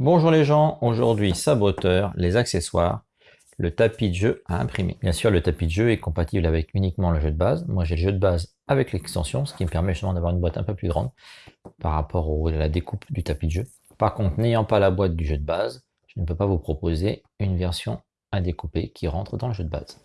Bonjour les gens, aujourd'hui saboteur, les accessoires, le tapis de jeu à imprimer. Bien sûr, le tapis de jeu est compatible avec uniquement le jeu de base. Moi, j'ai le jeu de base avec l'extension, ce qui me permet justement d'avoir une boîte un peu plus grande par rapport à la découpe du tapis de jeu. Par contre, n'ayant pas la boîte du jeu de base, je ne peux pas vous proposer une version à découper qui rentre dans le jeu de base.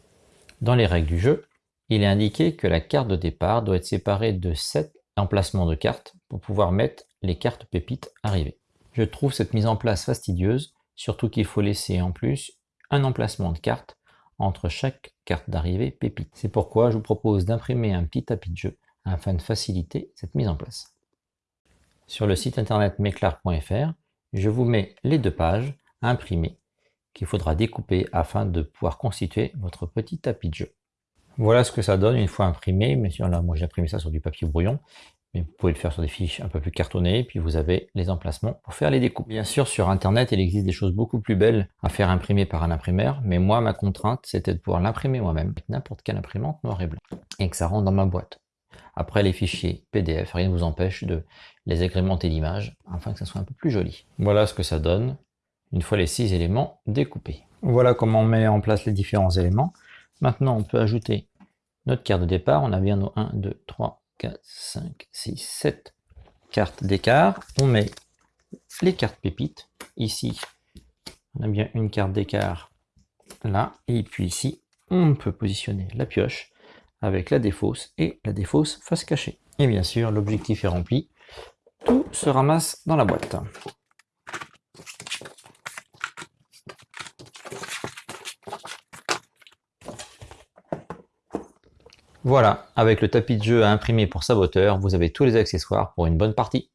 Dans les règles du jeu, il est indiqué que la carte de départ doit être séparée de 7 emplacements de cartes pour pouvoir mettre les cartes pépites arrivées. Je trouve cette mise en place fastidieuse, surtout qu'il faut laisser en plus un emplacement de carte entre chaque carte d'arrivée pépite. C'est pourquoi je vous propose d'imprimer un petit tapis de jeu afin de faciliter cette mise en place. Sur le site internet meclar.fr, je vous mets les deux pages à imprimer qu'il faudra découper afin de pouvoir constituer votre petit tapis de jeu. Voilà ce que ça donne une fois imprimé, mais là moi j'ai imprimé ça sur du papier brouillon, mais vous pouvez le faire sur des fiches un peu plus cartonnées, puis vous avez les emplacements pour faire les découpes. Bien sûr, sur Internet, il existe des choses beaucoup plus belles à faire imprimer par un imprimeur, mais moi, ma contrainte, c'était de pouvoir l'imprimer moi-même avec n'importe quelle imprimante noir et blanc, et que ça rentre dans ma boîte. Après, les fichiers PDF, rien ne vous empêche de les agrémenter d'images, afin que ça soit un peu plus joli. Voilà ce que ça donne, une fois les six éléments découpés. Voilà comment on met en place les différents éléments. Maintenant, on peut ajouter notre carte de départ. On a bien nos 1, 2, 3, 4, 5, 6, 7 cartes d'écart. On met les cartes pépites. Ici, on a bien une carte d'écart là. Et puis ici, on peut positionner la pioche avec la défausse et la défausse face cachée. Et bien sûr, l'objectif est rempli. Tout se ramasse dans la boîte. Voilà, avec le tapis de jeu à imprimer pour saboteur, vous avez tous les accessoires pour une bonne partie.